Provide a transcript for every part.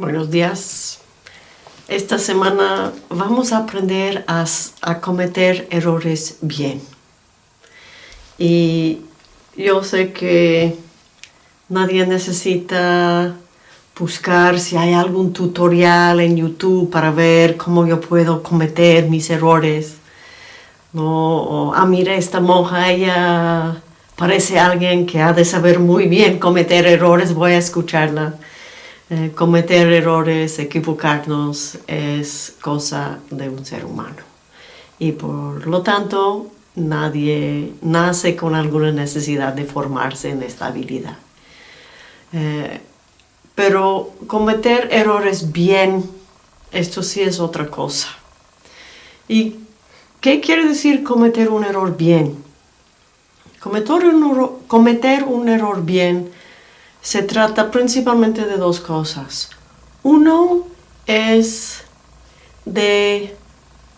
Buenos días. Esta semana vamos a aprender a, a, cometer errores bien. Y yo sé que nadie necesita buscar si hay algún tutorial en YouTube para ver cómo yo puedo cometer mis errores. No, ah, mire, esta monja, ella parece alguien que ha de saber muy bien cometer errores, voy a escucharla. Eh, cometer errores, equivocarnos, es cosa de un ser humano. Y por lo tanto, nadie nace con alguna necesidad de formarse en esta habilidad. Eh, pero cometer errores bien, esto sí es otra cosa. ¿Y qué quiere decir cometer un error bien? Cometer un, cometer un error bien se trata principalmente de dos cosas. Uno es de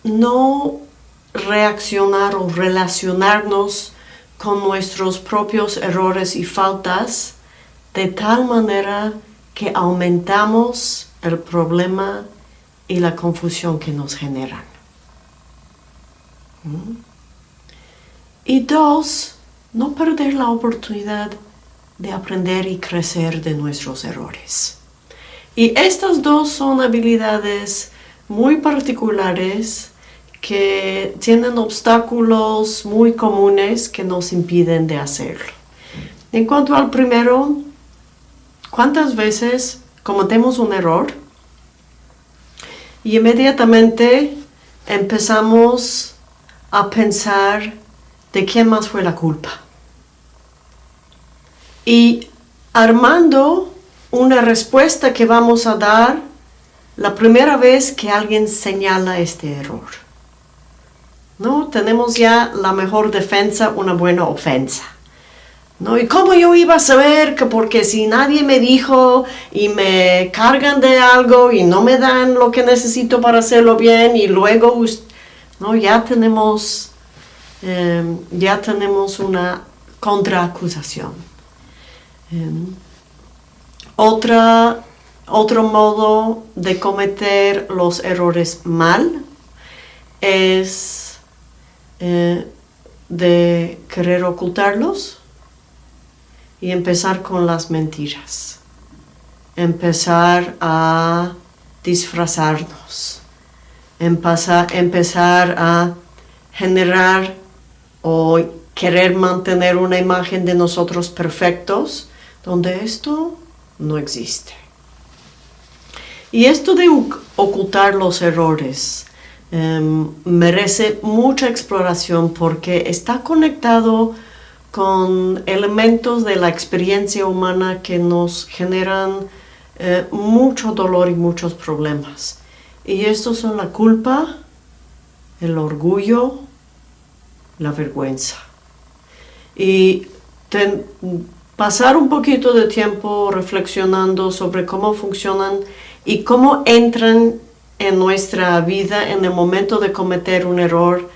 no reaccionar o relacionarnos con nuestros propios errores y faltas de tal manera que aumentamos el problema y la confusión que nos generan. ¿Mm? Y dos, no perder la oportunidad de aprender y crecer de nuestros errores. Y estas dos son habilidades muy particulares que tienen obstáculos muy comunes que nos impiden de hacerlo. En cuanto al primero, ¿cuántas veces cometemos un error y inmediatamente empezamos a pensar de quién más fue la culpa? Y armando una respuesta que vamos a dar la primera vez que alguien señala este error. ¿No? Tenemos ya la mejor defensa, una buena ofensa. ¿No? ¿Y cómo yo iba a saber que porque si nadie me dijo y me cargan de algo y no me dan lo que necesito para hacerlo bien y luego ¿no? ya tenemos em, ya tenemos una contraacusación. Em, otra, otro modo de cometer los errores mal es eh, de querer ocultarlos y empezar con las mentiras. Empezar a disfrazarnos. Empezar, empezar a generar o querer mantener una imagen de nosotros perfectos donde esto no existe. Y esto de ocultar los errores em, merece mucha exploración porque está conectado con elementos de la experiencia humana que nos generan eh, mucho dolor y muchos problemas. Y estos son la culpa, el orgullo, la vergüenza. Y pasar un poquito de tiempo reflexionando sobre cómo funcionan y cómo entran en nuestra vida en el momento de cometer un error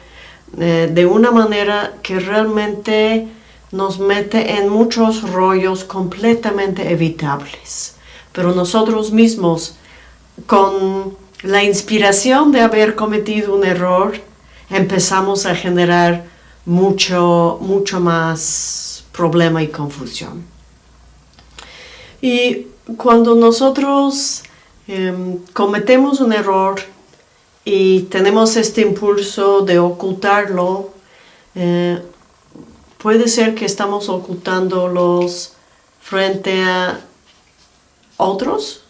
eh, de una manera que realmente nos mete en muchos rollos completamente evitables. Pero nosotros mismos, con la inspiración de haber cometido un error, empezamos a generar mucho, mucho más problema y confusión. Y cuando nosotros em, cometemos un error y tenemos este impulso de ocultarlo, eh, puede ser que estamos ocultándolos frente a otros,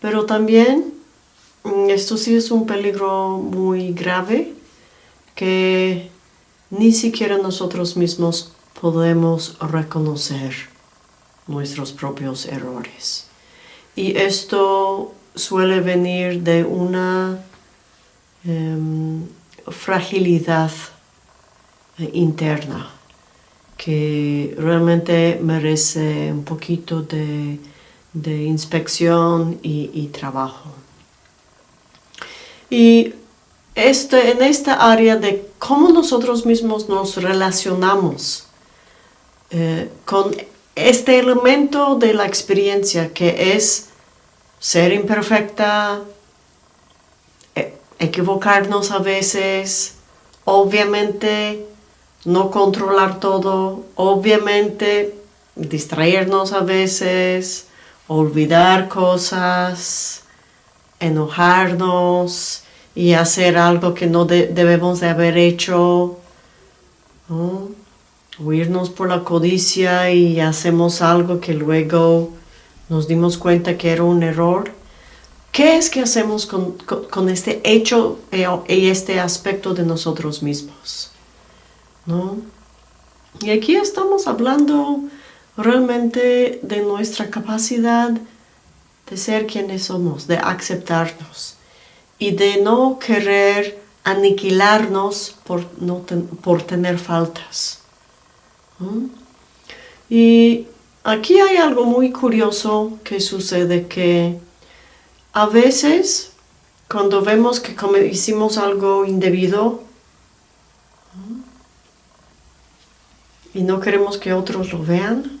pero también mm, esto sí es un peligro muy grave que ni siquiera nosotros mismos podemos reconocer nuestros propios errores. Y esto suele venir de una em, fragilidad interna que realmente merece un poquito de, inspección y, y trabajo. Y este, en esta área de cómo nosotros mismos nos relacionamos eh, con este elemento de la experiencia que es ser imperfecta, e, equivocarnos a veces, obviamente no controlar todo, obviamente distraernos a veces, olvidar cosas, enojarnos y hacer algo que no debemos de haber hecho, huirnos por la codicia y hacemos algo que luego nos dimos cuenta que era un error. ¿Qué es que hacemos con, este hecho eh, y este aspecto de nosotros mismos? ¿No? Y aquí estamos hablando realmente de nuestra capacidad de ser quienes somos, de aceptarnos y de no querer aniquilarnos por, no por tener faltas. Y aquí hay algo muy curioso que sucede que a veces cuando vemos que hicimos algo indebido y no queremos que otros lo vean,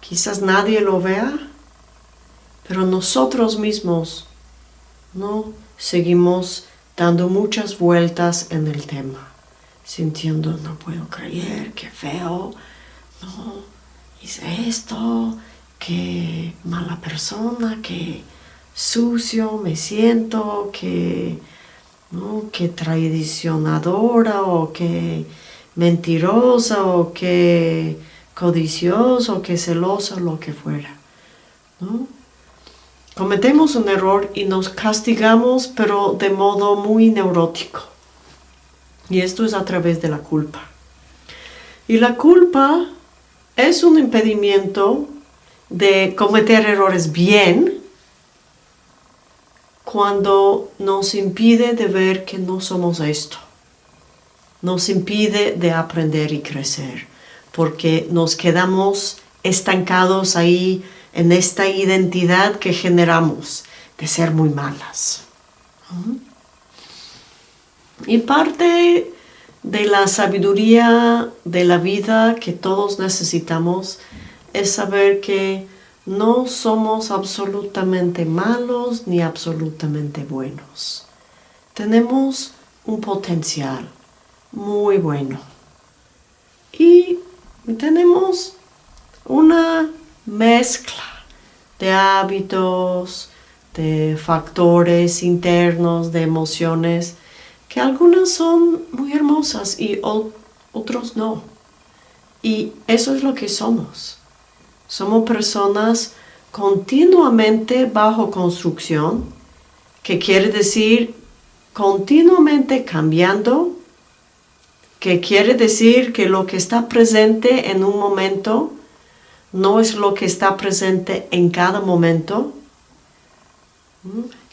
quizás nadie lo vea, pero nosotros mismos no seguimos dando muchas vueltas en el tema sintiendo, no puedo creer, qué feo, no, hice esto, qué mala persona, qué sucio me siento, qué, ¿no? qué traicionadora o qué mentirosa o qué codiciosa o qué celosa, lo que fuera. ¿no? Cometemos un error y nos castigamos, pero de modo muy neurótico. Y esto es a través de la culpa. Y la culpa es un impedimento de cometer errores bien cuando nos impide de ver que no somos esto. Nos impide de aprender y crecer, porque nos quedamos estancados ahí en esta identidad que generamos de ser muy malas. Y parte de la sabiduría de la vida que todos necesitamos es saber que no somos absolutamente malos ni absolutamente buenos. Tenemos un potencial muy bueno. Y tenemos una mezcla de hábitos, de factores internos, de emociones que algunas son muy hermosas y otros no. Y eso es lo que somos. Somos personas continuamente bajo construcción, que quiere decir continuamente cambiando, que quiere decir que lo que está presente en un momento no es lo que está presente en cada momento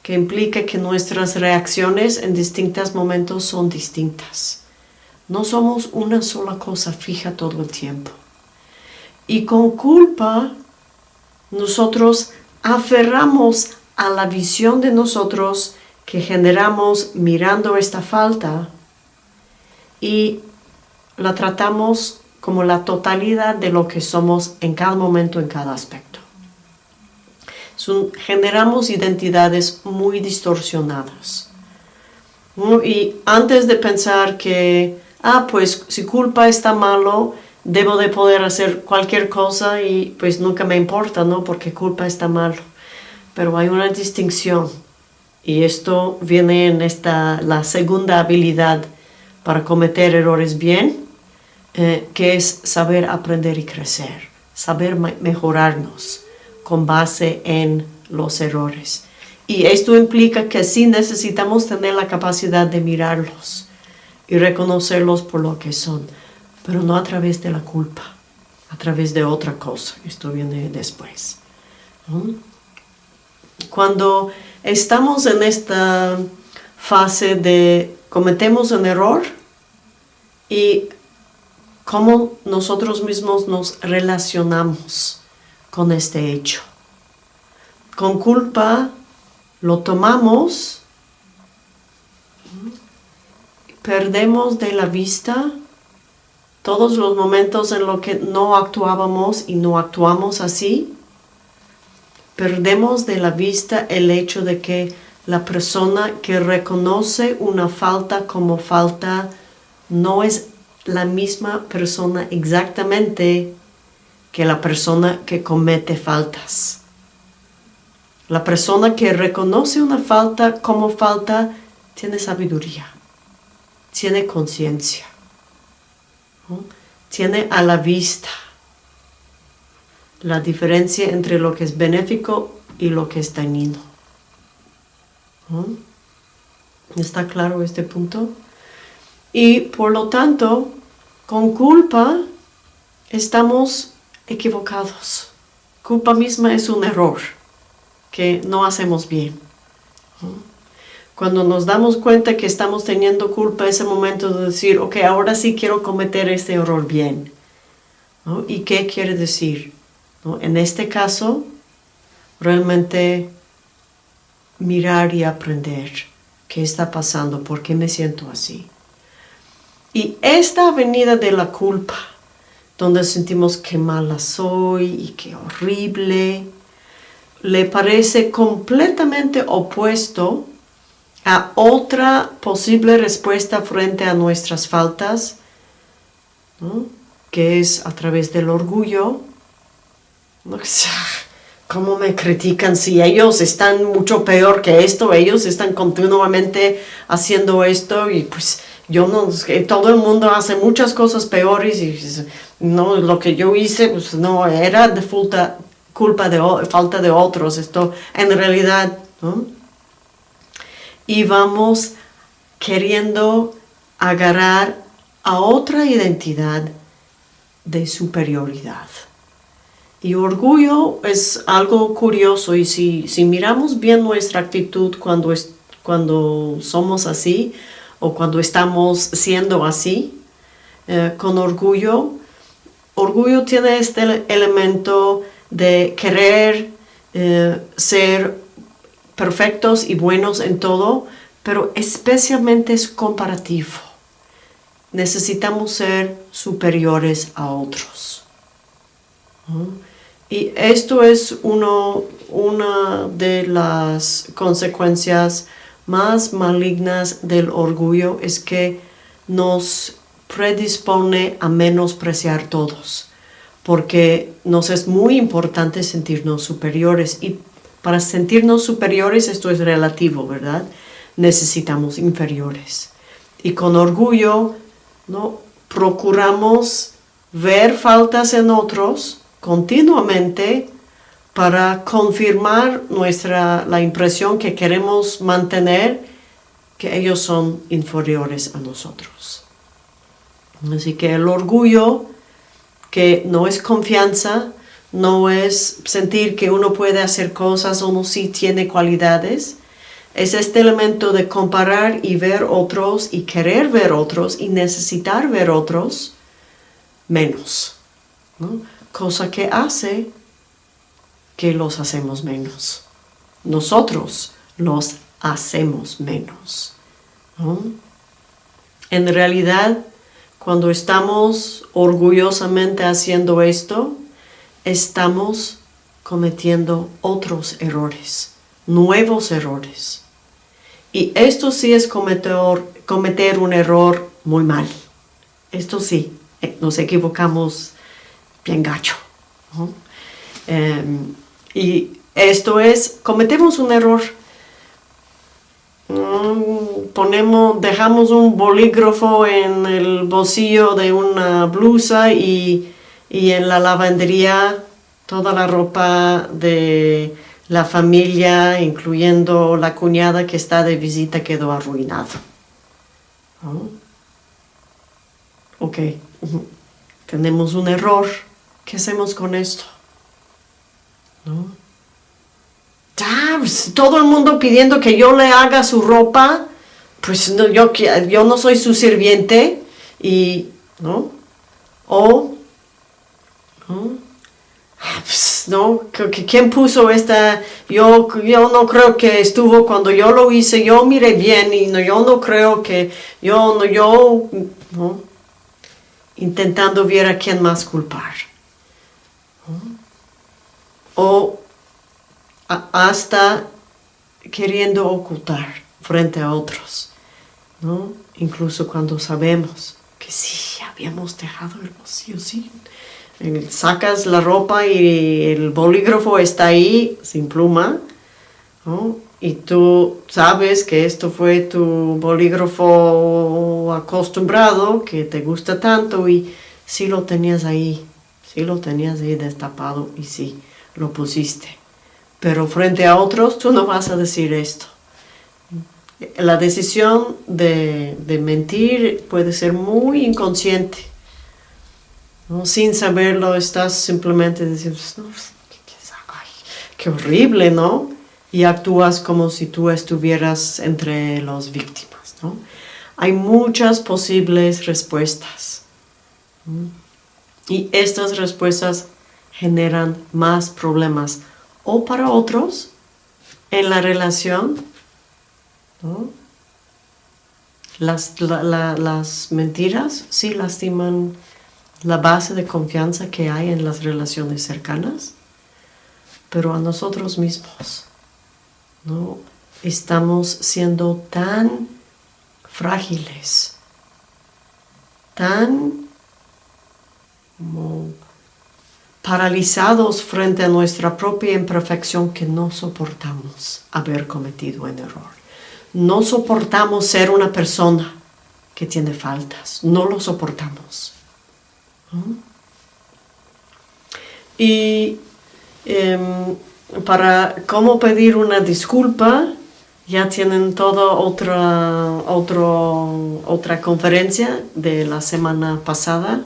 que implica que nuestras reacciones en distintos momentos son distintas. No somos una sola cosa fija todo el tiempo. Y con culpa, nosotros aferramos a la visión de nosotros que generamos mirando esta falta y la tratamos como la totalidad de lo que somos en cada momento, en cada aspecto generamos identidades muy distorsionadas. Y antes de pensar que, ah, pues si culpa está malo, debo de poder hacer cualquier cosa y pues nunca me importa, ¿no? Porque culpa está malo. Pero hay una distinción y esto viene en esta, la segunda habilidad para cometer errores bien, eh, que es saber aprender y crecer, saber mejorarnos con base en los errores. Y esto implica que sí necesitamos tener la capacidad de mirarlos y reconocerlos por lo que son, pero no a través de la culpa, a través de otra cosa. Esto viene después. Cuando estamos en esta fase de cometemos un error y cómo nosotros mismos nos relacionamos con este hecho. Con culpa lo tomamos, perdemos de la vista todos los momentos en los que no actuábamos y no actuamos así, perdemos de la vista el hecho de que la persona que reconoce una falta como falta no es la misma persona exactamente que la persona que comete faltas. La persona que reconoce una falta como falta tiene sabiduría, tiene conciencia, tiene a la vista la diferencia entre lo que es benéfico y lo que es dañino. ¿Está claro este punto? Y por lo tanto, con culpa estamos equivocados. Culpa misma es un error que no hacemos bien. Cuando nos damos cuenta que estamos teniendo culpa, ese momento de decir, ok, ahora sí quiero cometer este error bien. ¿Y qué quiere decir? En este caso, realmente mirar y aprender qué está pasando, por qué me siento así. Y esta avenida de la culpa, donde sentimos que mala soy y qué horrible, le parece completamente opuesto a otra posible respuesta frente a nuestras faltas, que es a través del orgullo, ¿Cómo me critican si ellos están mucho peor que esto? Ellos están continuamente haciendo esto y pues yo no, todo el mundo hace muchas cosas peores y no, lo que yo hice pues no era de culpa de falta de otros, esto en realidad. Y vamos queriendo agarrar a otra identidad de superioridad. Y orgullo es algo curioso y si, miramos bien nuestra actitud cuando, es, cuando somos así o cuando estamos siendo así, eh, con orgullo, orgullo tiene este elemento de querer eh, ser perfectos y buenos en todo, pero especialmente es comparativo. Necesitamos ser superiores a otros. Y esto es uno, una de las consecuencias más malignas del orgullo, es que nos predispone a menospreciar todos, porque nos es muy importante sentirnos superiores y para sentirnos superiores esto es relativo, ¿verdad? Necesitamos inferiores. Y con orgullo, ¿no? Procuramos ver faltas en otros, continuamente para confirmar nuestra, la impresión que queremos mantener que ellos son inferiores a nosotros. Así que el orgullo, que no es confianza, no es sentir que uno puede hacer cosas, uno sí tiene cualidades, es este elemento de comparar y ver otros y querer ver otros y necesitar ver otros menos. ¿no? cosa que hace que los hacemos menos. Nosotros los hacemos menos. En realidad, cuando estamos orgullosamente haciendo esto, estamos cometiendo otros errores, nuevos errores. Y esto sí es cometer, cometer un error muy mal. Esto sí, eh, nos equivocamos bien gacho. Em, y esto es, cometemos un error. Mm, ponemos, dejamos un bolígrafo en el bolsillo de una blusa y, y en la lavandería toda la ropa de la familia, incluyendo la cuñada que está de visita, quedó arruinado. Ok, tenemos un error. ¿Qué hacemos con esto? ¿No? Todo el mundo pidiendo que yo le haga su ropa, pues no, yo, yo no soy su sirviente y, ¿no? O, ¿no? Ah, pues, ¿no? ¿Quién puso esta? Yo, yo no creo que estuvo cuando yo lo hice, yo miré bien y no, yo no creo que, yo no, yo, ¿no? Intentando ver a quién más culpar. O hasta queriendo ocultar frente a otros, ¿no? Incluso cuando sabemos que sí, habíamos dejado el vacío, sí. Sacas la ropa y el bolígrafo está ahí sin pluma, ¿no? Y tú sabes que esto fue tu bolígrafo acostumbrado, que te gusta tanto y sí lo tenías ahí, sí lo tenías ahí destapado y sí lo pusiste. Pero frente a otros tú no vas a decir esto. La decisión de, mentir puede ser muy inconsciente. ¿no? Sin saberlo estás simplemente diciendo, no, qué horrible, ¿no? Y actúas como si tú estuvieras entre las víctimas, ¿no? Hay muchas posibles respuestas. Y estas respuestas generan más problemas o para otros en la relación las, las mentiras sí lastiman la base de confianza que hay en las relaciones cercanas, pero a nosotros mismos, ¿no? Estamos siendo tan frágiles, tan paralizados frente a nuestra propia imperfección que no soportamos haber cometido un error no soportamos ser una persona que tiene faltas, no lo soportamos. Y em, para cómo pedir una disculpa, ya tienen toda otra, otra conferencia de la semana pasada.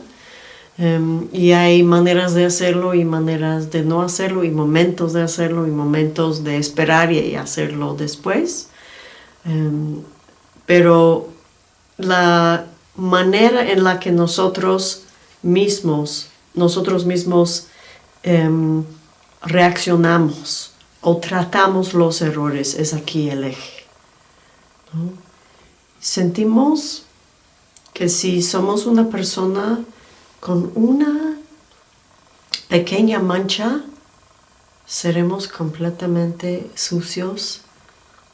Em, y hay maneras de hacerlo y maneras de no hacerlo y momentos de hacerlo y momentos de esperar y hacerlo después. Em, pero la manera en la que nosotros mismos, nosotros mismos em, reaccionamos o tratamos los errores es aquí el eje. Sentimos que si somos una persona con una pequeña mancha, seremos completamente sucios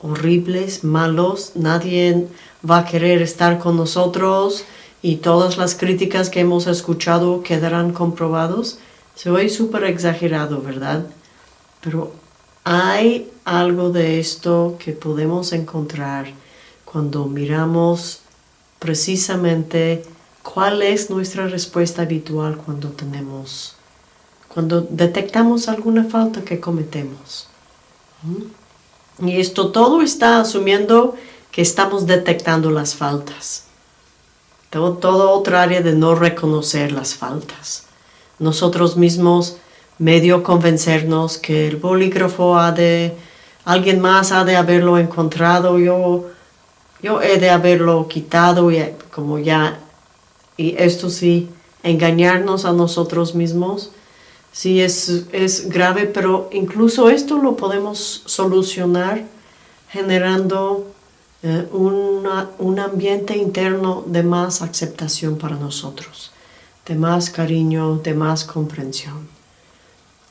horribles, malos, nadie va a querer estar con nosotros y todas las críticas que hemos escuchado quedarán comprobados. Se oye súper exagerado, ¿verdad? Pero hay algo de esto que podemos encontrar cuando miramos precisamente cuál es nuestra respuesta habitual cuando tenemos, cuando detectamos alguna falta que cometemos. ¿Mm? Y esto todo está asumiendo que estamos detectando las faltas. Todo, todo otra área de no reconocer las faltas. Nosotros mismos medio convencernos que el bolígrafo ha de, alguien más ha de haberlo encontrado, yo, yo he de haberlo quitado y como ya, y esto sí, engañarnos a nosotros mismos Sí, es, es grave, pero incluso esto lo podemos solucionar generando eh, un ambiente interno de más aceptación para nosotros, de más cariño, de más comprensión.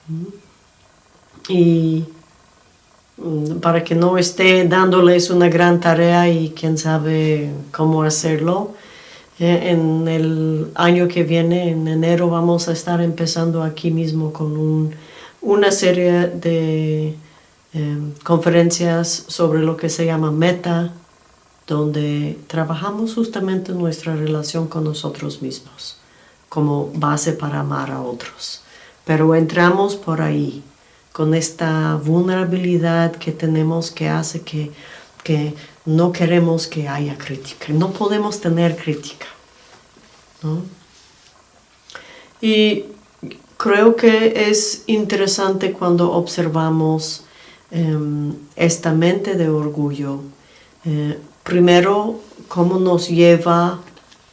¿Mm? Y mm, para que no esté dándoles una gran tarea y quién sabe cómo hacerlo, en el año que viene, en enero, vamos a estar empezando aquí mismo con una serie de em, conferencias sobre lo que se llama meta, donde trabajamos justamente nuestra relación con nosotros mismos como base para amar a otros. Pero entramos por ahí, con esta vulnerabilidad que tenemos que hace que, que no queremos que haya crítica, no podemos tener crítica. Y creo que es interesante cuando observamos em, esta mente de orgullo. Eh, primero, cómo nos lleva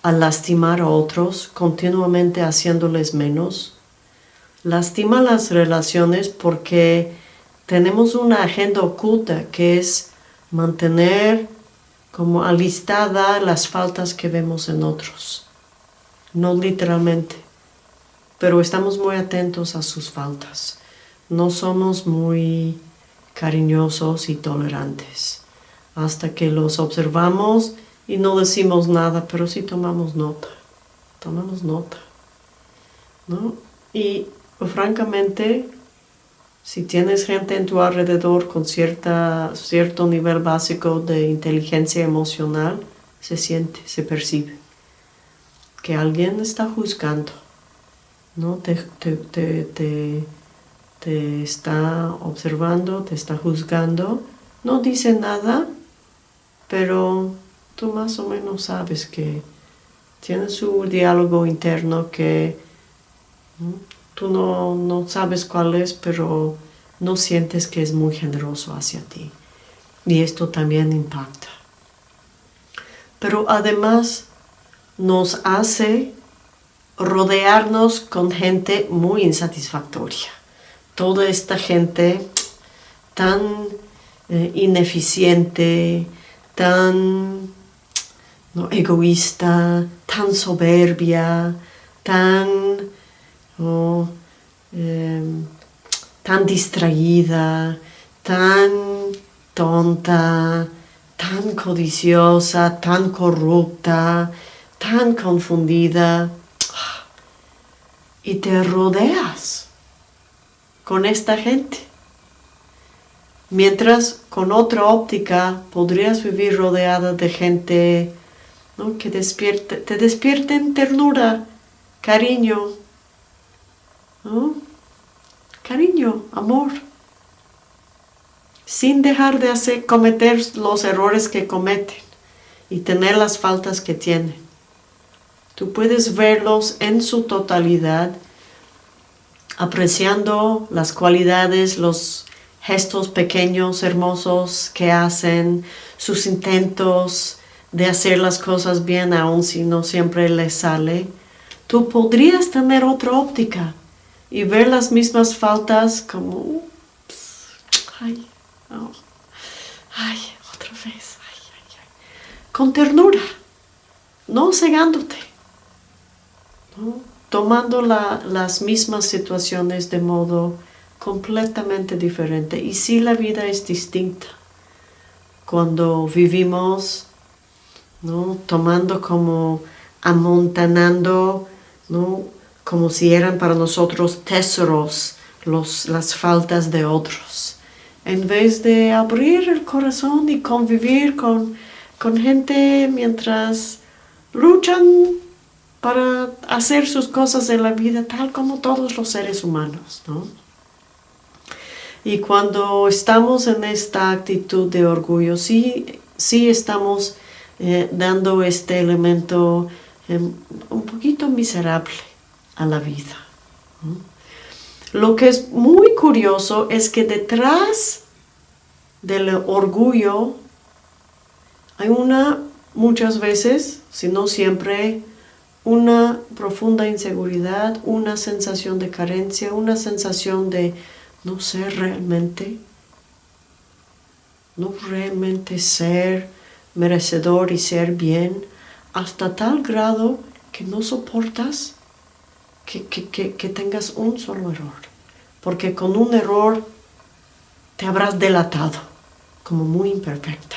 a lastimar a otros, continuamente haciéndoles menos. Lastima las relaciones porque tenemos una agenda oculta que es mantener como alistada las faltas que vemos en otros. No literalmente, pero estamos muy atentos a sus faltas. No somos muy cariñosos y tolerantes, hasta que los observamos y no decimos nada, pero sí tomamos nota, tomamos nota, ¿no? Y francamente, si tienes gente en tu alrededor con cierta, cierto nivel básico de inteligencia emocional, se siente, se percibe que alguien está juzgando, ¿no? Te, te, está observando, te está juzgando, no dice nada, pero tú más o menos sabes que tiene su diálogo interno que tú no, no sabes cuál es, pero no sientes que es muy generoso hacia ti. Y esto también impacta pero además nos hace rodearnos con gente muy insatisfactoria. Toda esta gente tan eh, ineficiente, tan egoísta, tan soberbia, tan, em, tan distraída, tan tonta, tan codiciosa, tan corrupta, tan confundida. Y te rodeas con esta gente. Mientras con otra óptica podrías vivir rodeada de gente que despierte, te despierten ternura, cariño, cariño, amor sin dejar de hacer, cometer los errores que cometen y tener las faltas que tienen. Tú puedes verlos en su totalidad, apreciando las cualidades, los gestos pequeños, hermosos que hacen, sus intentos de hacer las cosas bien aun si no siempre les sale. Tú podrías tener otra óptica y ver las mismas faltas como, ay, Ay, otra vez. Con ternura, no cegándote, tomando las mismas situaciones de modo completamente diferente. Y si la vida es distinta, cuando vivimos ¿no? tomando como amontanando, ¿no? Como si eran para nosotros tesoros los, las faltas de otros en vez de abrir el corazón y convivir con, gente mientras luchan para hacer sus cosas en la vida tal como todos los seres humanos. Y cuando estamos en esta actitud de orgullo, sí, sí estamos eh, dando este elemento em, un poquito miserable a la vida. Lo que es muy curioso es que detrás del orgullo hay una, muchas veces, si no siempre, una profunda inseguridad, una sensación de carencia, una sensación de no ser realmente, no realmente ser merecedor y ser bien, hasta tal grado que no soportas que, tengas un solo error. Porque con un error te habrás delatado como muy imperfecta.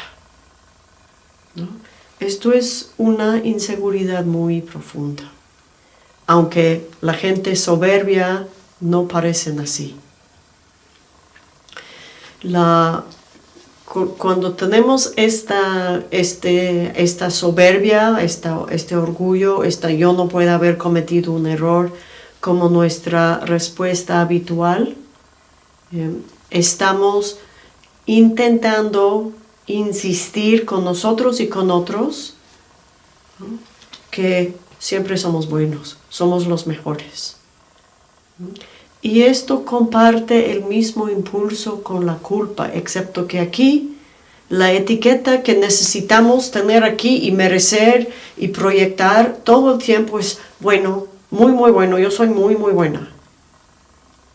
Esto es una inseguridad muy profunda. Aunque la gente soberbia no parecen así. La, cuando tenemos esta, este, esta soberbia, esta, este orgullo, esta yo no puedo haber cometido un error como nuestra respuesta habitual, eh, estamos intentando insistir con nosotros y con otros que siempre somos buenos, somos los mejores. Y esto comparte el mismo impulso con la culpa, excepto que aquí la etiqueta que necesitamos tener aquí y merecer y proyectar todo el tiempo es bueno, muy muy bueno, yo soy muy muy buena.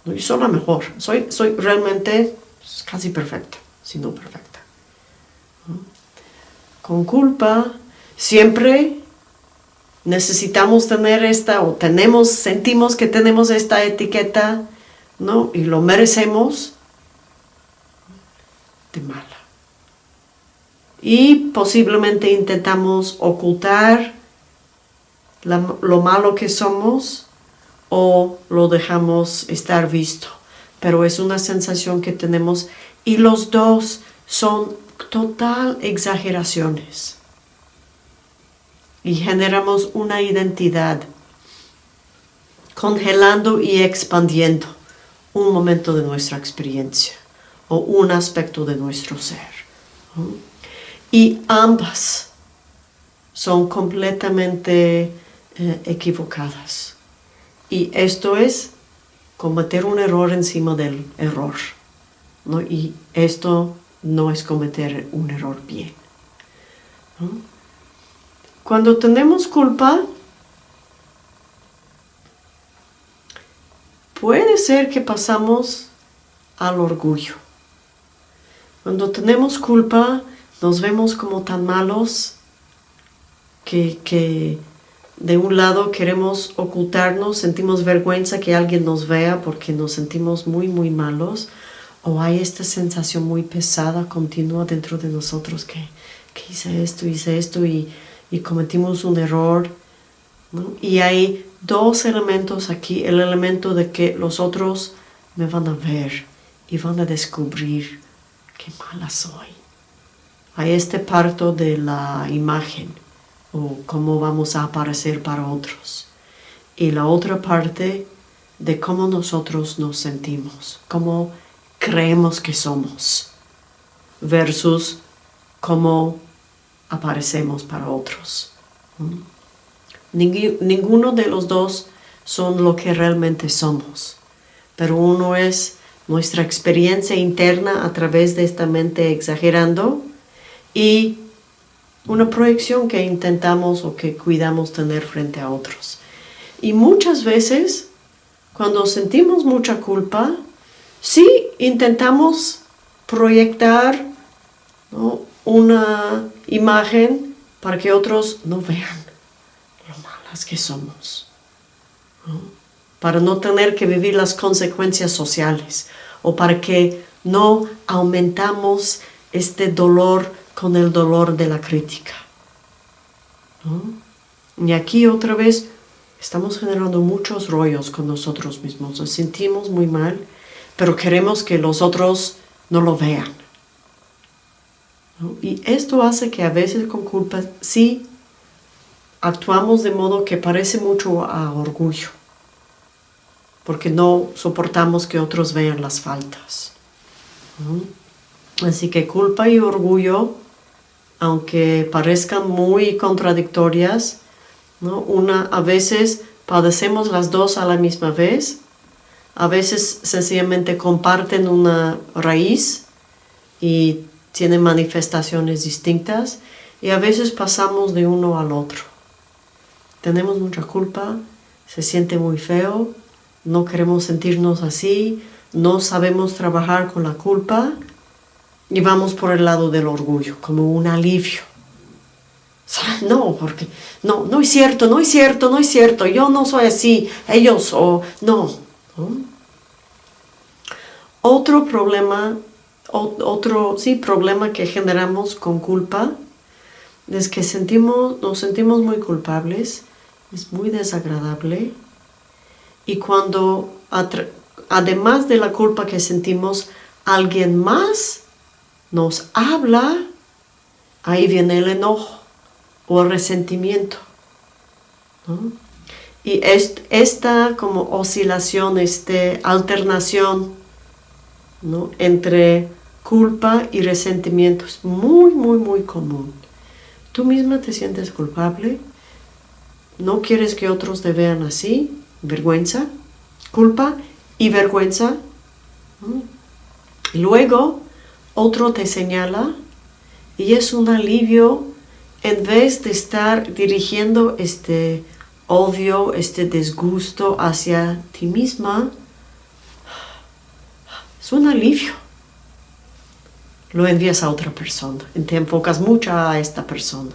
Yo soy la mejor, soy, soy realmente casi perfecta, si no perfecta. Con culpa siempre necesitamos tener esta, o tenemos, sentimos que tenemos esta etiqueta, ¿no? Y lo merecemos. de mala. Y posiblemente intentamos ocultar lo malo que somos o lo dejamos estar visto. Pero es una sensación que tenemos y los dos son total exageraciones. Y generamos una identidad, congelando y expandiendo un momento de nuestra experiencia o un aspecto de nuestro ser. Y ambas son completamente eh, equivocadas. Y esto es cometer un error encima del error. Y esto no es cometer un error bien. Cuando tenemos culpa, puede ser que pasamos al orgullo. Cuando tenemos culpa, nos vemos como tan malos que, que de un lado queremos ocultarnos, sentimos vergüenza que alguien nos vea porque nos sentimos muy, muy malos, o hay esta sensación muy pesada, continua dentro de nosotros que, hice esto, hice esto y, cometimos un error. Y hay dos elementos aquí, el elemento de que los otros me van a ver y van a descubrir qué mala soy. Hay este parto de la imagen o cómo vamos a aparecer para otros. Y la otra parte de cómo nosotros nos sentimos, cómo creemos que somos, versus cómo aparecemos para otros. Ninguno de los dos son lo que realmente somos, pero uno es nuestra experiencia interna a través de esta mente exagerando y una proyección que intentamos o que cuidamos tener frente a otros. Y muchas veces, cuando sentimos mucha culpa, sí intentamos proyectar una imagen para que otros no vean lo malas que somos. Para no tener que vivir las consecuencias sociales o para que no aumentamos este dolor con el dolor de la crítica. Y aquí otra vez estamos generando muchos rollos con nosotros mismos, nos sentimos muy mal, pero queremos que los otros no lo vean. Y esto hace que a veces con culpa sí actuamos de modo que parece mucho a orgullo, porque no soportamos que otros vean las faltas. Así que culpa y orgullo aunque parezcan muy contradictorias, ¿no? Una, a veces padecemos las dos a la misma vez, a veces sencillamente comparten una raíz y tienen manifestaciones distintas y a veces pasamos de uno al otro. Tenemos mucha culpa, se siente muy feo, no queremos sentirnos así, no sabemos trabajar con la culpa y vamos por el lado del orgullo, como un alivio. No, porque no, no es cierto, no es cierto, no es cierto, yo no soy así, ellos o no. Otro problema, otro sí, problema que generamos con culpa es que sentimos, nos sentimos muy culpables, es muy desagradable y cuando además de la culpa que sentimos, alguien más nos habla, ahí viene el enojo o el resentimiento. Y esta como oscilación, esta alternación entre culpa y resentimiento es muy, muy, muy común. Tú misma te sientes culpable, no quieres que otros te vean así, vergüenza, culpa y vergüenza. Luego otro te señala y es un alivio en vez de estar dirigiendo este odio, este disgusto hacia ti misma, es un alivio. Lo envías a otra persona, te enfocas mucho a esta persona.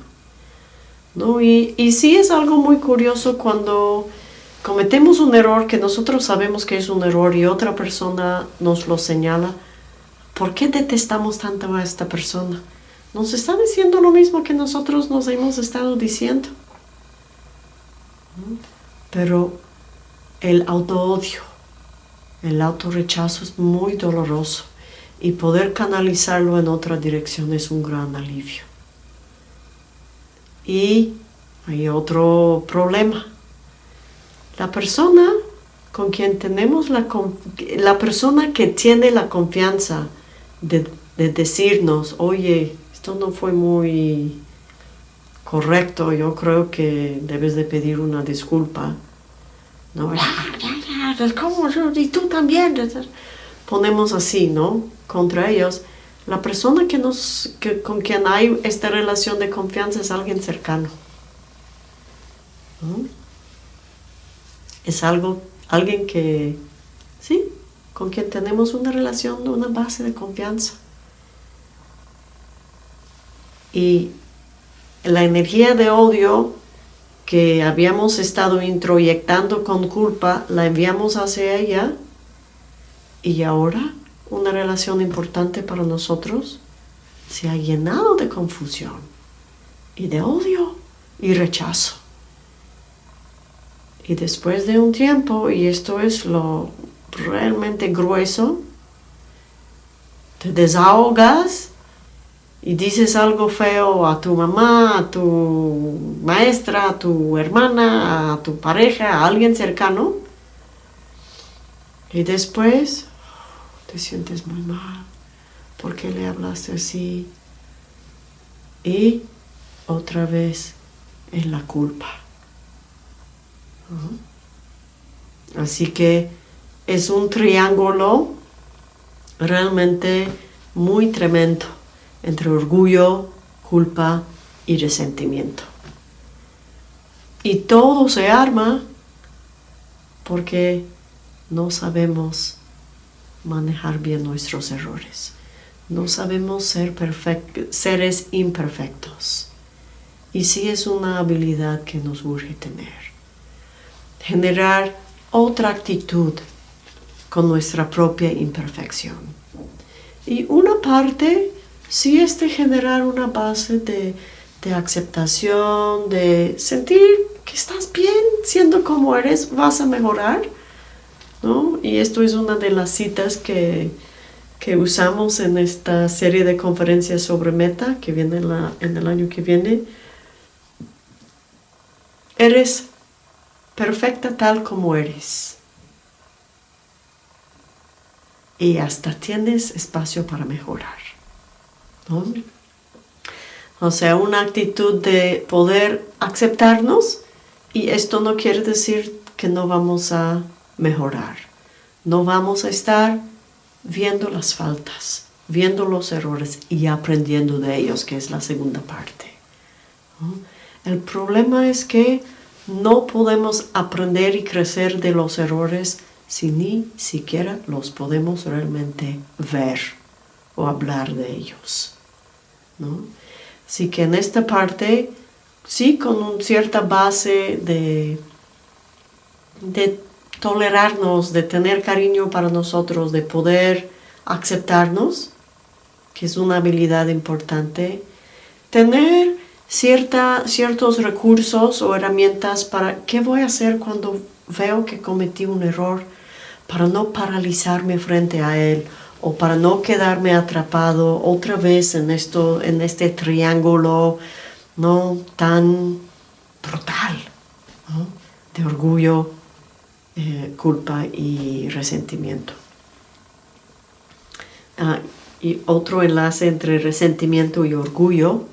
¿no? Y, y sí es algo muy curioso cuando cometemos un error que nosotros sabemos que es un error y otra persona nos lo señala, ¿por qué detestamos tanto a esta persona? Nos está diciendo lo mismo que nosotros nos hemos estado diciendo. Pero el auto-odio, el autorrechazo es muy doloroso y poder canalizarlo en otra dirección es un gran alivio. Y hay otro problema. La persona con quien tenemos la, la persona que tiene la confianza de, de decirnos, oye, esto no fue muy correcto, yo creo que debes de pedir una disculpa. No, ¿cómo? Y tú también. Ponemos así, ¿no? Contra ellos. La persona que nos, que, con quien hay esta relación de confianza es alguien cercano. Es algo, alguien que, sí, con quien tenemos una relación, una base de confianza. Y la energía de odio que habíamos estado introyectando con culpa, la enviamos hacia ella y ahora una relación importante para nosotros se ha llenado de confusión y de odio y rechazo. Y después de un tiempo, y esto es lo realmente grueso, te desahogas y dices algo feo a tu mamá, a tu maestra, a tu hermana, a tu pareja, a alguien cercano, y después te sientes muy mal. Porque le hablaste así y otra vez en la culpa. Así que es un triángulo realmente muy tremendo entre orgullo, culpa y resentimiento. Y todo se arma porque no sabemos manejar bien nuestros errores. No sabemos ser seres imperfectos. Y sí es una habilidad que nos urge tener. Generar otra actitud con nuestra propia imperfección. Y una parte si es de generar una base de, aceptación, de sentir que estás bien siendo como eres, vas a mejorar, ¿no? Y esto es una de las citas que, usamos en esta serie de conferencias sobre meta que viene en el año que viene. Eres perfecta tal como eres. Y hasta tienes espacio para mejorar. O sea, una actitud de poder aceptarnos y esto no quiere decir que no vamos a mejorar. No vamos a estar viendo las faltas, viendo los errores y aprendiendo de ellos, que es la segunda parte. El problema es que no podemos aprender y crecer de los errores si ni siquiera los podemos realmente ver o hablar de ellos. Así que en esta parte, sí, con una cierta base de, de tolerarnos, de tener cariño para nosotros, de poder aceptarnos, que es una habilidad importante, tener cierta, ciertos recursos o herramientas para qué voy a hacer cuando veo que cometí un error, para no paralizarme frente a él o para no quedarme atrapado otra vez en, esto, en este triángulo no tan brutal de orgullo, eh, culpa y resentimiento. Ah, y otro enlace entre resentimiento y orgullo,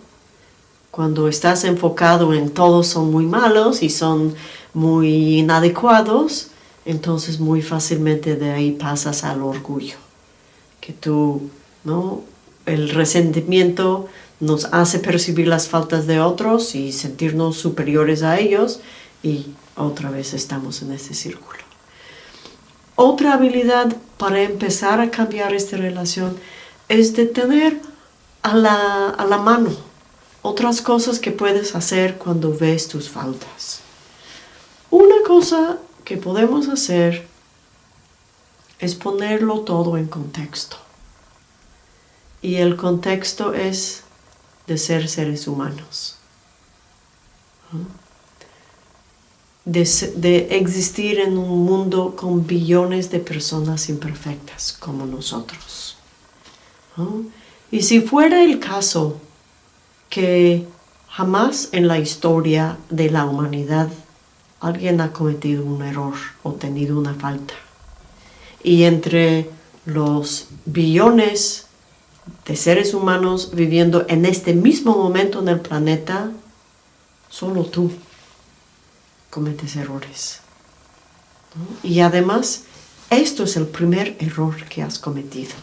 cuando estás enfocado en todos son muy malos y son muy inadecuados, entonces muy fácilmente de ahí pasas al orgullo que tú, ¿no? El resentimiento nos hace percibir las faltas de otros y sentirnos superiores a ellos y otra vez estamos en ese círculo. Otra habilidad para empezar a cambiar esta relación es de tener a la, a la mano otras cosas que puedes hacer cuando ves tus faltas. Una cosa que podemos hacer es ponerlo todo en contexto. y el contexto es de ser seres humanos. De, existir en un mundo con billones de personas imperfectas como nosotros. Y si fuera el caso que jamás en la historia de la humanidad alguien ha cometido un error o tenido una falta, y entre los billones de seres humanos viviendo en este mismo momento en el planeta, solo tú cometes errores. Y además, esto es el primer error que has cometido.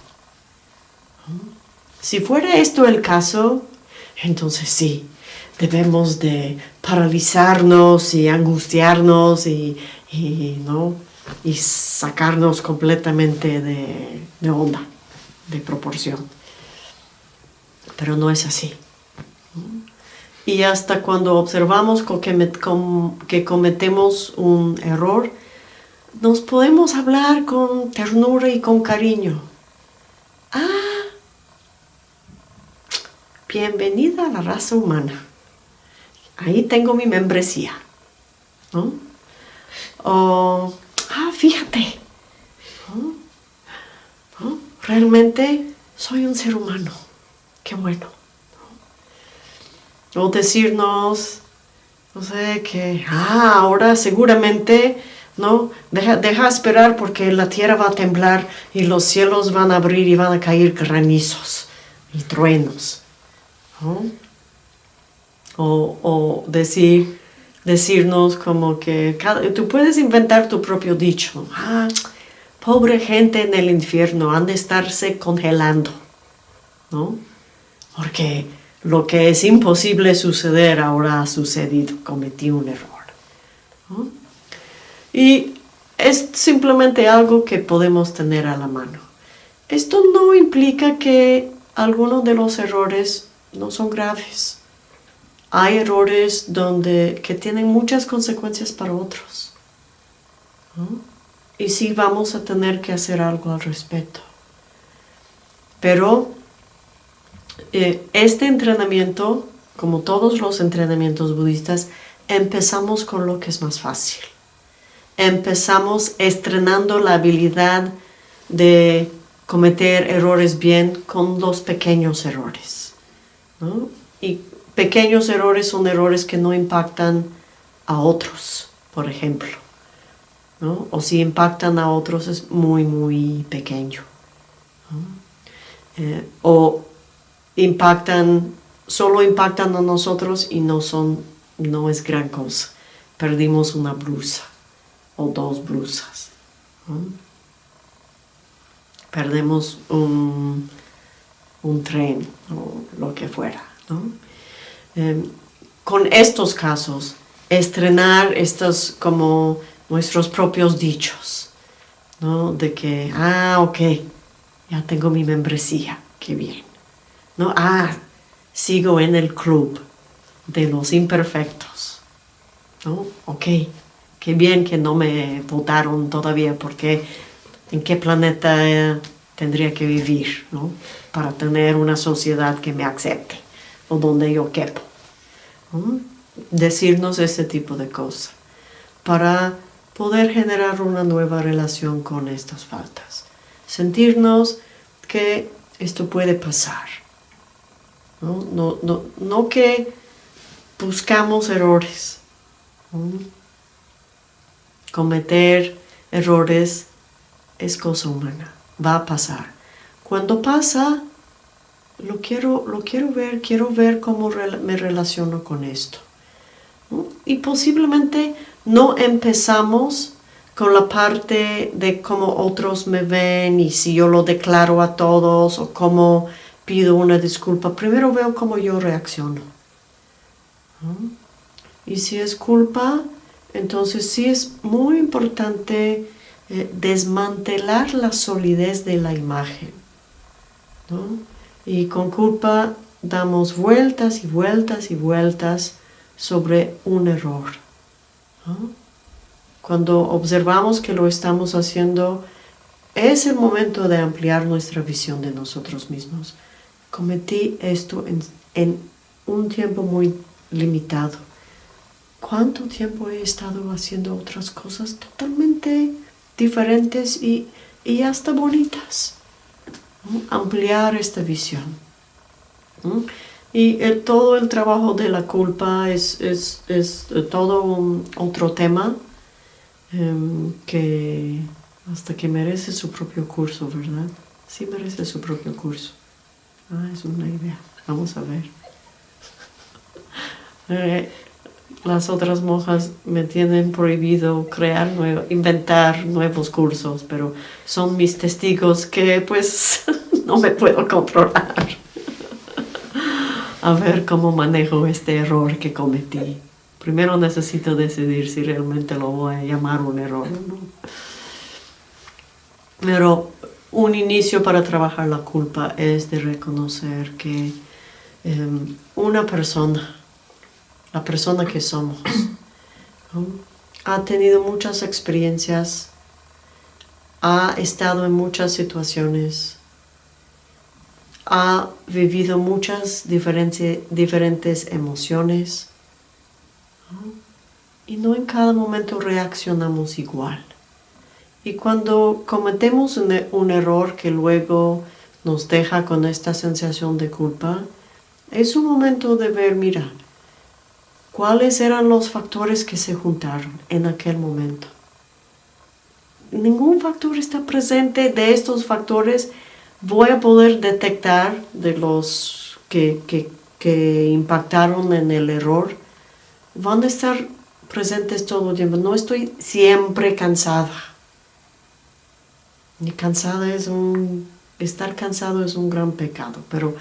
Si fuera esto el caso, entonces sí, debemos de paralizarnos y angustiarnos y, ¿no? y sacarnos completamente de, de onda, de proporción. Pero no es así. Y hasta cuando observamos que cometemos un error, nos podemos hablar con ternura y con cariño. Ah, bienvenida a la raza humana. Ahí tengo mi membresía. ¿no? O, ah, fíjate, realmente soy un ser humano. Qué bueno. O decirnos, no sé, que, ah, ahora seguramente, ¿no? Deja, deja esperar porque la tierra va a temblar y los cielos van a abrir y van a caer granizos y truenos. O, decir, decirnos como que tú puedes inventar tu propio dicho. Ah, pobre gente en el infierno, han de estarse congelando. ¿No? Porque lo que es imposible suceder ahora ha sucedido, cometí un error. Y es simplemente algo que podemos tener a la mano. Esto no implica que algunos de los errores no son graves. Hay errores donde, que tienen muchas consecuencias para otros. Y sí vamos a tener que hacer algo al respecto. Pero eh, este entrenamiento, como todos los entrenamientos budistas, empezamos con lo que es más fácil. Empezamos estrenando la habilidad de cometer errores bien con los pequeños errores. Y pequeños errores son errores que no impactan a otros, por ejemplo. O si impactan a otros es muy, muy pequeño. Eh, o impactan, solo impactan a nosotros y no son, no es gran cosa. Perdimos una blusa o dos blusas. Perdemos un, tren o lo que fuera. Em, con estos casos, estrenar estos como nuestros propios dichos, De que, ah, ok, ya tengo mi membresía, qué bien. ¿no? Ah, sigo en el club de los imperfectos. ¿no? Ok, qué bien que no me votaron todavía porque en qué planeta tendría que vivir ¿no? para tener una sociedad que me acepte o donde yo quepo. Decirnos ese tipo de cosas para poder generar una nueva relación con estas faltas. Sentirnos que esto puede pasar no, no, no, que buscamos errores. Cometer errores es cosa humana, va a pasar. Cuando pasa, lo quiero, lo quiero ver, quiero ver cómo me relaciono con esto. Y posiblemente no empezamos con la parte de cómo otros me ven y si yo lo declaro a todos o cómo pido una disculpa, primero veo cómo yo reacciono. Y si es culpa, entonces sí es muy importante eh, desmantelar la solidez de la imagen. Y con culpa damos vueltas y vueltas y vueltas sobre un error. Cuando observamos que lo estamos haciendo, es el momento de ampliar nuestra visión de nosotros mismos cometí esto en, un tiempo muy limitado. ¿Cuánto tiempo he estado haciendo otras cosas totalmente diferentes y, hasta bonitas? Ampliar esta visión. Y todo el trabajo de la culpa es, todo un, otro tema em, que hasta que merece su propio curso, ¿verdad? Sí merece su propio curso. Ah, es una idea. Vamos a ver. Las otras monjas me tienen prohibido crear, inventar nuevos cursos, pero son mis testigos que pues no me puedo controlar. a ver cómo manejo este error que cometí. Primero necesito decidir si realmente lo voy a llamar un error. Pero un inicio para trabajar la culpa es de reconocer que em, una persona, la persona que somos, ha tenido muchas experiencias, ha estado en muchas situaciones, ha vivido muchas diferentes emociones y no en cada momento reaccionamos igual. Y cuando cometemos un, error que luego nos deja con esta sensación de culpa, es un momento de ver, mira, cuáles eran los factores que se juntaron en aquel momento. Ningún factor está presente de estos factores. Voy a poder detectar de los que, que impactaron en el error. Van a estar presentes todo el tiempo. No estoy siempre cansada y cansada es un... Estar cansado es un gran pecado, pero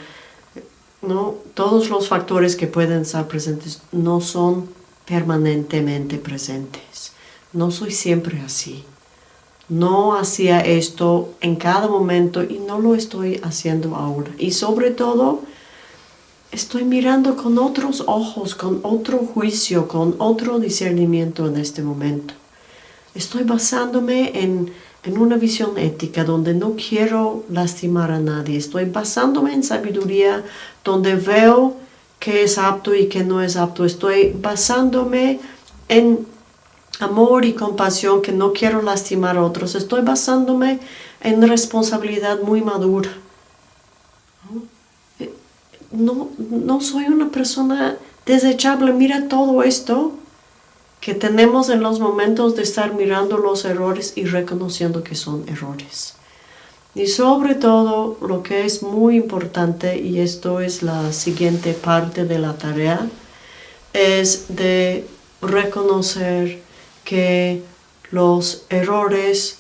no todos los factores que pueden estar presentes no son permanentemente presentes. No soy siempre así. No hacía esto en cada momento y no lo estoy haciendo ahora. Y sobre todo, estoy mirando con otros ojos, con otro juicio, con otro discernimiento en este momento. Estoy basándome en en una visión ética donde no quiero lastimar a nadie. Estoy basándome en sabiduría donde veo que es apto y que no es apto. Estoy basándome en amor y compasión que no quiero lastimar a otros. Estoy basándome en responsabilidad muy madura. No, no soy una persona desechable. Mira todo esto que tenemos en los momentos de estar mirando los errores y reconociendo que son errores. Y sobre todo, lo que es muy importante, y esto es la siguiente parte de la tarea, es de reconocer que los errores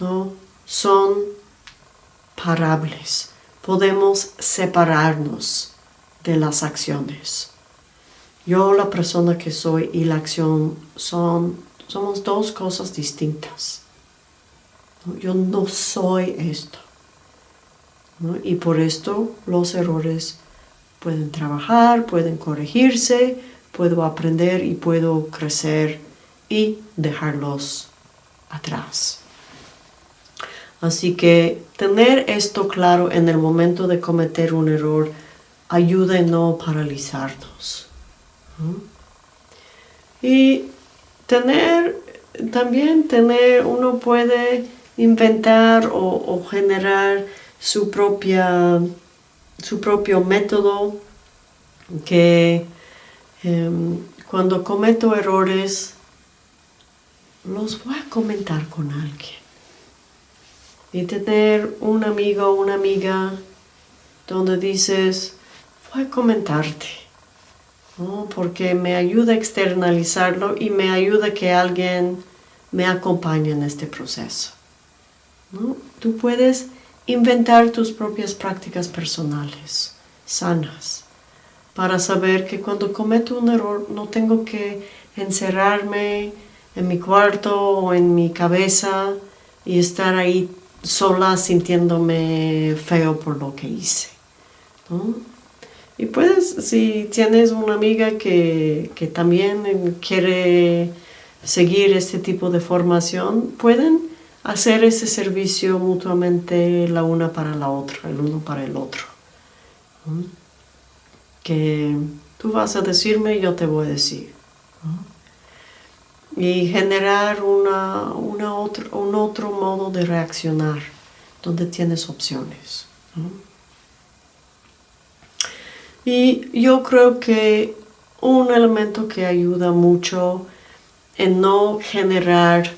¿no? son parables. Podemos separarnos de las acciones. Yo, la persona que soy y la acción son, somos dos cosas distintas. Yo no soy esto. Y por esto los errores pueden trabajar, pueden corregirse, puedo aprender y puedo crecer y dejarlos atrás. Así que tener esto claro en el momento de cometer un error ayuda a no paralizarnos. Y tener, también tener, uno puede inventar o, generar su, propia, su propio método que em, cuando cometo errores los voy a comentar con alguien. Y tener un amigo o una amiga donde dices, voy a comentarte porque me ayuda a externalizarlo y me ayuda que alguien me acompañe en este proceso. Tú puedes inventar tus propias prácticas personales, sanas, para saber que cuando cometo un error no tengo que encerrarme en mi cuarto o en mi cabeza y estar ahí sola sintiéndome feo por lo que hice. Y puedes, si tienes una amiga que, también quiere seguir este tipo de formación, pueden hacer ese servicio mutuamente la una para la otra, el uno para el otro. Que tú vas a decirme y yo te voy a decir. Y generar una, una otro, un otro modo de reaccionar donde tienes opciones. Y yo creo que un elemento que ayuda mucho en no generar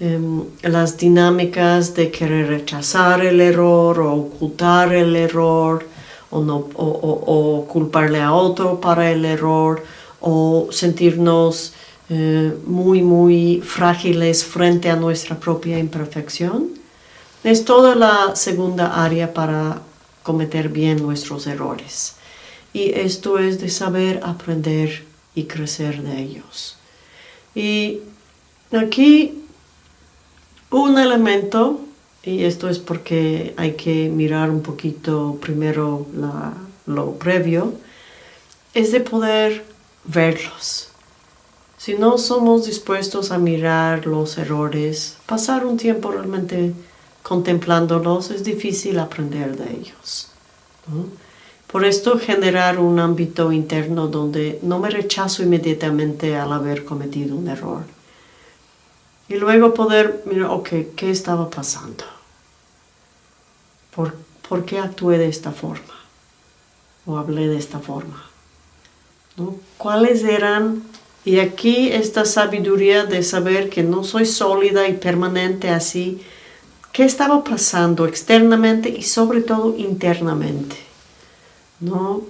em, las dinámicas de querer rechazar el error o ocultar el error o, no, o, culparle a otro para el error o sentirnos eh, muy muy frágiles frente a nuestra propia imperfección. Es toda la segunda área para cometer bien nuestros errores. Y esto es de saber aprender y crecer de ellos. Y aquí un elemento, y esto es porque hay que mirar un poquito primero lo previo, es de poder verlos. Si no somos dispuestos a mirar los errores, pasar un tiempo realmente contemplándolos, es difícil aprender de ellos. Por esto generar un ámbito interno donde no me rechazo inmediatamente al haber cometido un error. Y luego poder mirar, ok, ¿qué estaba pasando? ¿Por, ¿por qué actué de esta forma? ¿O hablé de esta forma? ¿No? ¿Cuáles eran? Y aquí esta sabiduría de saber que no soy sólida y permanente así. ¿Qué estaba pasando externamente y sobre todo internamente? ¿No?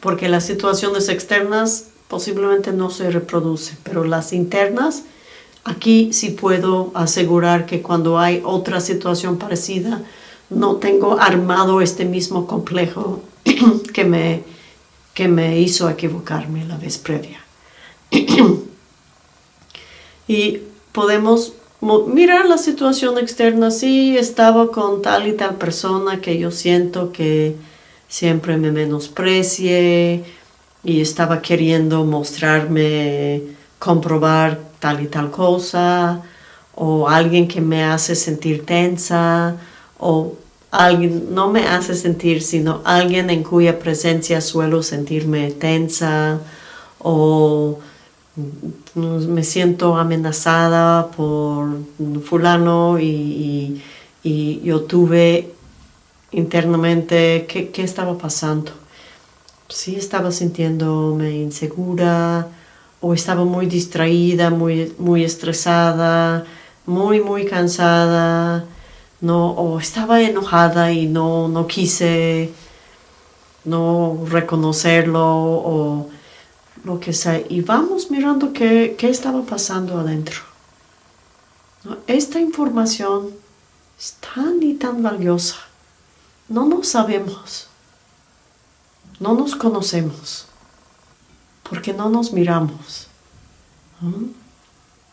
Porque las situaciones externas posiblemente no se reproducen, pero las internas, aquí sí puedo asegurar que cuando hay otra situación parecida, no tengo armado este mismo complejo que me, que me hizo equivocarme la vez previa. y podemos mirar la situación externa, sí estaba con tal y tal persona que yo siento que siempre me menosprecie y estaba queriendo mostrarme, comprobar tal y tal cosa, o alguien que me hace sentir tensa, o alguien, no me hace sentir, sino alguien en cuya presencia suelo sentirme tensa, o me siento amenazada por fulano y, y yo tuve internamente qué, estaba pasando. Si estaba sintiéndome insegura o estaba muy distraída, muy, muy estresada, muy, muy cansada, no, o estaba enojada y no, no quise no reconocerlo o lo que sea. Y vamos mirando qué, qué estaba pasando adentro. Esta información es tan y tan valiosa no nos sabemos, no nos conocemos, porque no nos miramos.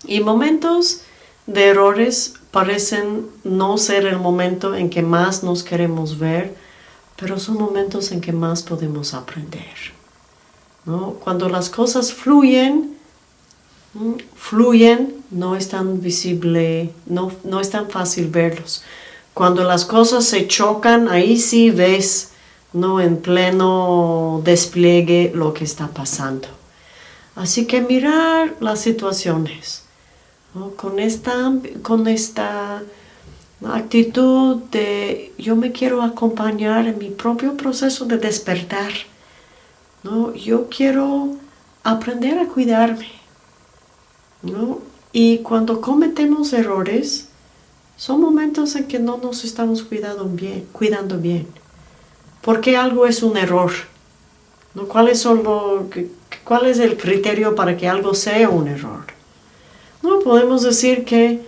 Y momentos de errores parecen no ser el momento en que más nos queremos ver, pero son momentos en que más podemos aprender. Cuando las cosas fluyen, fluyen, no es tan visible, no, no es tan fácil verlos. Cuando las cosas se chocan, ahí sí ves, ¿no? En pleno despliegue lo que está pasando. Así que mirar las situaciones, con, esta, con esta actitud de yo me quiero acompañar en mi propio proceso de despertar. ¿no? Yo quiero aprender a cuidarme. ¿no? Y cuando cometemos errores, son momentos en que no nos estamos cuidando bien. Cuidando bien. Porque algo es un error. ¿Cuál, son ¿Cuál es el criterio para que algo sea un error? No podemos decir que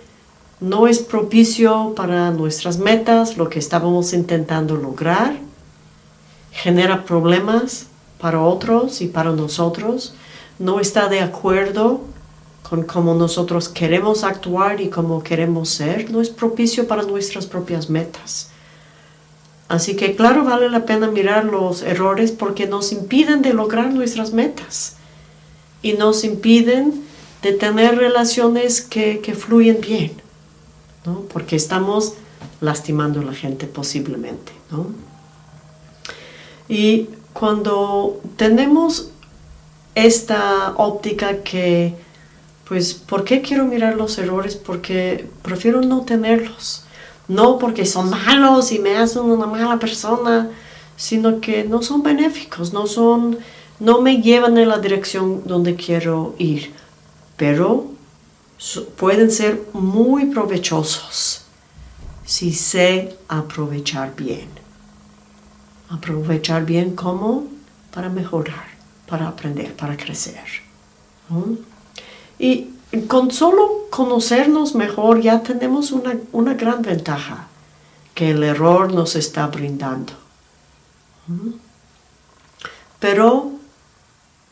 no es propicio para nuestras metas, lo que estábamos intentando lograr, genera problemas para otros y para nosotros, no está de acuerdo con cómo nosotros queremos actuar y cómo queremos ser, no es propicio para nuestras propias metas. Así que claro, vale la pena mirar los errores porque nos impiden de lograr nuestras metas y nos impiden de tener relaciones que, fluyen bien, ¿no? porque estamos lastimando a la gente posiblemente. ¿no? Y cuando tenemos esta óptica que, pues, ¿por qué quiero mirar los errores? Porque prefiero no tenerlos. No porque son malos y me hacen una mala persona, sino que no son benéficos, no son, no me llevan en la dirección donde quiero ir, pero pueden ser muy provechosos si sé aprovechar bien. Aprovechar bien como para mejorar, para aprender, para crecer. Y con solo conocernos mejor ya tenemos una, una gran ventaja que el error nos está brindando. Pero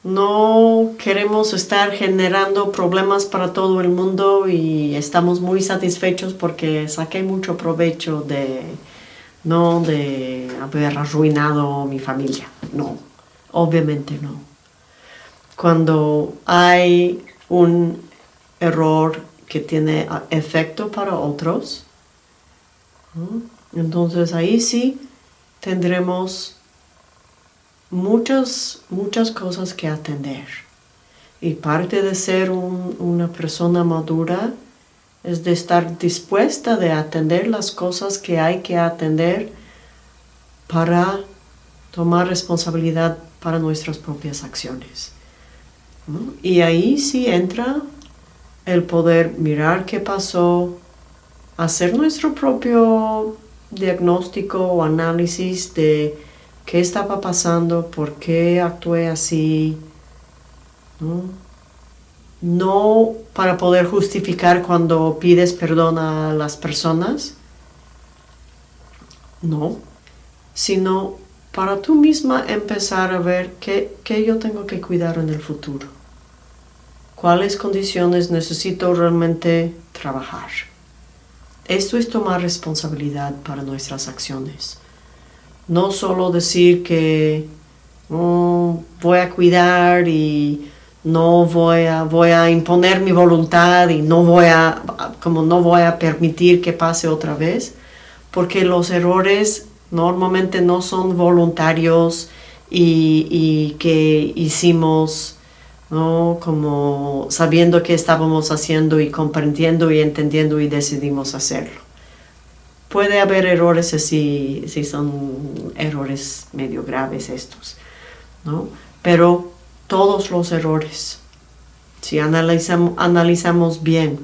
no queremos estar generando problemas para todo el mundo y estamos muy satisfechos porque saqué mucho provecho de no de haber arruinado mi familia. No, obviamente no. Cuando hay un error que tiene efecto para otros, entonces ahí sí tendremos muchas, muchas cosas que atender. Y parte de ser una persona madura es de estar dispuesta de atender las cosas que hay que atender para tomar responsabilidad para nuestras propias acciones. Y ahí sí entra el poder mirar qué pasó, hacer nuestro propio diagnóstico o análisis de qué estaba pasando, por qué actué así, ¿no? para poder justificar cuando pides perdón a las personas, no, sino para tú misma empezar a ver qué, qué yo tengo que cuidar en el futuro, cuáles condiciones necesito realmente trabajar. Esto es tomar responsabilidad para nuestras acciones no solo decir que oh, voy a cuidar y no voy a, voy a imponer mi voluntad y no voy a, como no voy a permitir que pase otra vez, porque los errores normalmente no son voluntarios y, que hicimos ¿no? como sabiendo qué estábamos haciendo y comprendiendo y entendiendo y decidimos hacerlo puede haber errores si, si son errores medio graves estos, ¿no? Pero todos los errores, si analizamos, analizamos bien,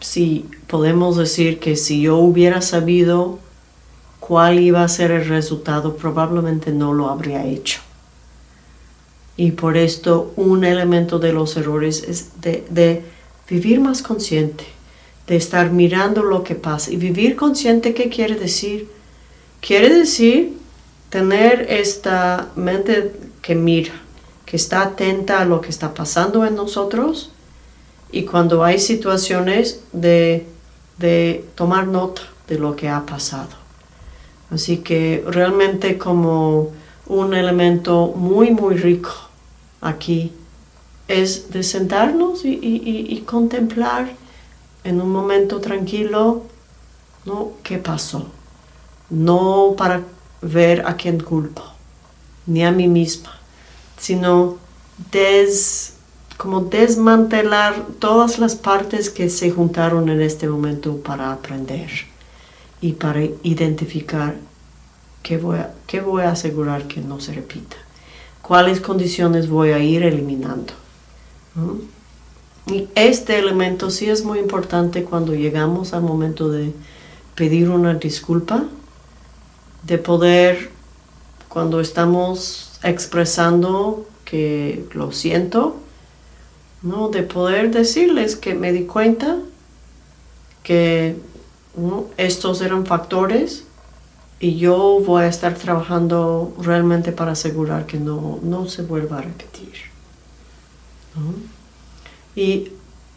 si podemos decir que si yo hubiera sabido cuál iba a ser el resultado, probablemente no lo habría hecho. Y por esto un elemento de los errores es de, vivir más consciente, de estar mirando lo que pasa. Y vivir consciente, ¿qué quiere decir? Quiere decir tener esta mente que mira, que está atenta a lo que está pasando en nosotros y cuando hay situaciones de tomar nota de lo que ha pasado. Así que realmente como un elemento muy, muy rico aquí es de sentarnos y, contemplar en un momento tranquilo, ¿no? ¿Qué pasó? No para ver a quién culpo, ni a mí misma, sino des, como desmantelar todas las partes que se juntaron en este momento para aprender y para identificar qué voy a, qué voy a asegurar que no se repita, cuáles condiciones voy a ir eliminando. Y este elemento sí es muy importante cuando llegamos al momento de pedir una disculpa, de poder, cuando estamos expresando que lo siento, ¿no? de poder decirles que me di cuenta que estos eran factores y yo voy a estar trabajando realmente para asegurar que no, no se vuelva a repetir. Y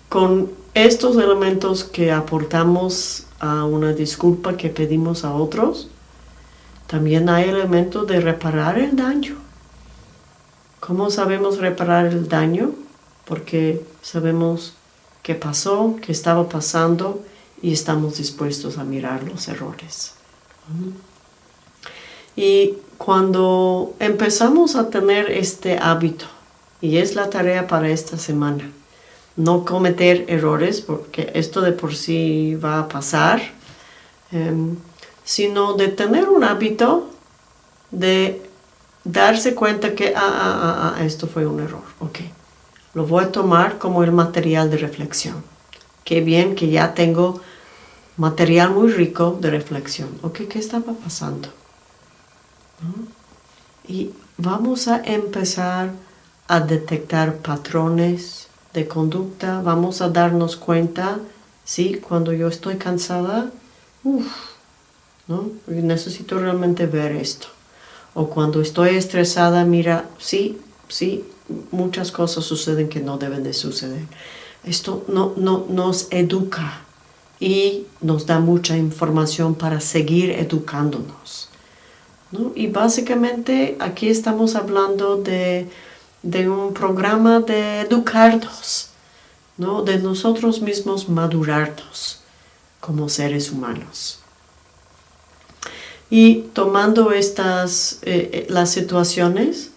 con estos elementos que aportamos a una disculpa que pedimos a otros, también hay elementos de reparar el daño. ¿Cómo sabemos reparar el daño? Porque sabemos qué pasó, qué estaba pasando y estamos dispuestos a mirar los errores. Y cuando empezamos a tener este hábito, y es la tarea para esta semana, no cometer errores, porque esto de por sí va a pasar, em, sino de tener un hábito de darse cuenta que, ah, ah, ah, ah, esto fue un error, ok. Lo voy a tomar como el material de reflexión. Qué bien que ya tengo material muy rico de reflexión. Ok, ¿qué estaba pasando? Y vamos a empezar a detectar patrones de conducta. Vamos a darnos cuenta, sí, cuando yo estoy cansada, uff, ¿no? necesito realmente ver esto. O cuando estoy estresada, mira, sí, sí, muchas cosas suceden que no deben de suceder. Esto no, no, nos educa y nos da mucha información para seguir educándonos. Y básicamente aquí estamos hablando de, un programa de educarnos, ¿no? de nosotros mismos madurarnos como seres humanos. Y tomando estas, eh, eh, las situaciones,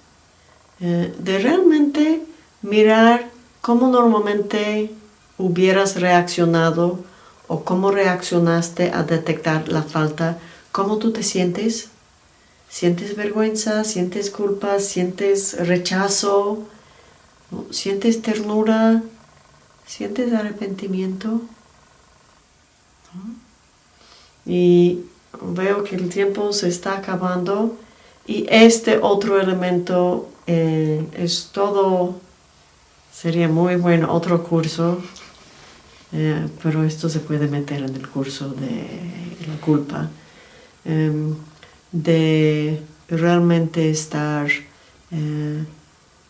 eh, de realmente mirar cómo normalmente hubieras reaccionado o cómo reaccionaste a detectar la falta, cómo tú te sientes. ¿Sientes vergüenza? ¿Sientes culpa? ¿Sientes rechazo? ¿Sientes ternura? ¿Sientes arrepentimiento? Y veo que el tiempo se está acabando y este otro elemento eh, es todo, sería muy bueno otro curso eh, pero esto se puede meter en el curso de la culpa, em, de realmente estar eh,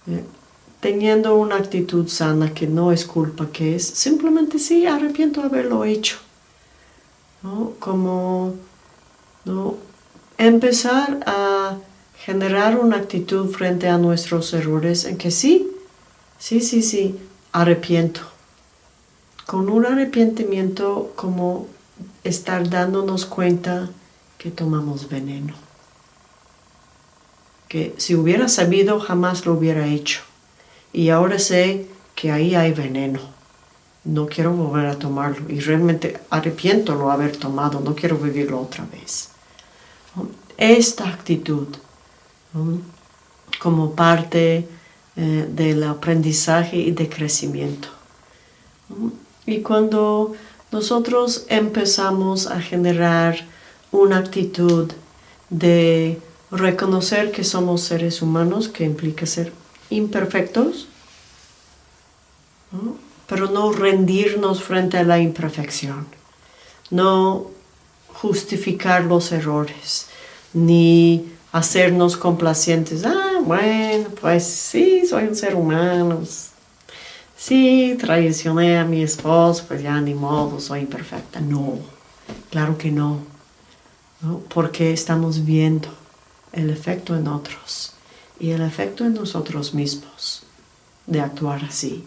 eh, teniendo una actitud sana que no es culpa, que es simplemente sí, arrepiento de haberlo hecho. Como ¿no? empezar a generar una actitud frente a nuestros errores en que sí, sí, sí, sí, arrepiento con un arrepentimiento como estar dándonos cuenta que tomamos veneno. Que si hubiera sabido jamás lo hubiera hecho. Y ahora sé que ahí hay veneno. No quiero volver a tomarlo. Y realmente arrepiento lo haber tomado. No quiero vivirlo otra vez. Esta actitud como parte eh, del aprendizaje y de crecimiento. Y cuando nosotros empezamos a generar una actitud de reconocer que somos seres humanos, que implica ser imperfectos, pero no rendirnos frente a la imperfección, no justificar los errores, ni hacernos complacientes, ah, bueno, pues sí, soy un ser humano, Sí, traicioné a mi esposo, pues ya ni modo, soy imperfecta. No, claro que no. Porque estamos viendo el efecto en otros y el efecto en nosotros mismos de actuar así.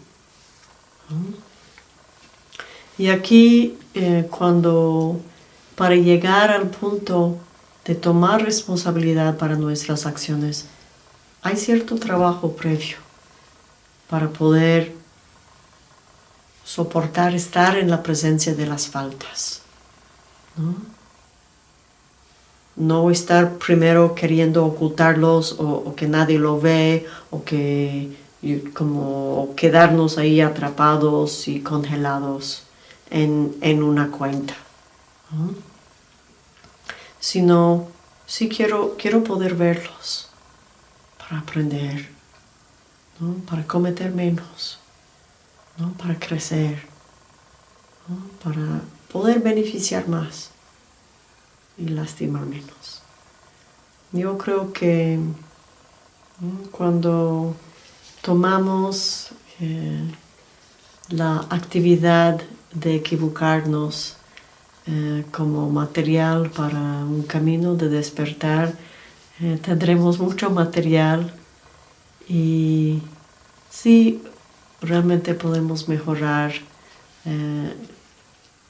Y aquí, eh, cuando para llegar al punto de tomar responsabilidad para nuestras acciones, hay cierto trabajo previo para poder soportar estar en la presencia de las faltas. ¿no? estar primero queriendo ocultarlos o, que nadie lo ve o que como quedarnos ahí atrapados y congelados en, una cuenta. Sino, sí quiero, quiero poder verlos para aprender, para cometer menos para crecer, para poder beneficiar más y lastimar menos. Yo creo que cuando tomamos eh, la actividad de equivocarnos eh, como material para un camino de despertar, eh, tendremos mucho material y sí realmente podemos mejorar eh,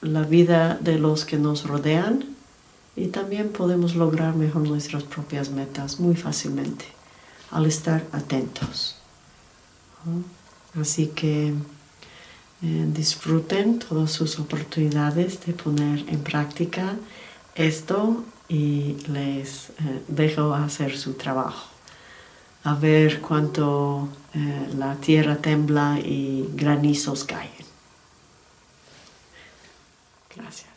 la vida de los que nos rodean y también podemos lograr mejor nuestras propias metas muy fácilmente al estar atentos. Así que eh, disfruten todas sus oportunidades de poner en práctica esto y les eh, dejo hacer su trabajo a ver cuánto eh, la tierra tembla y granizos caen. Gracias.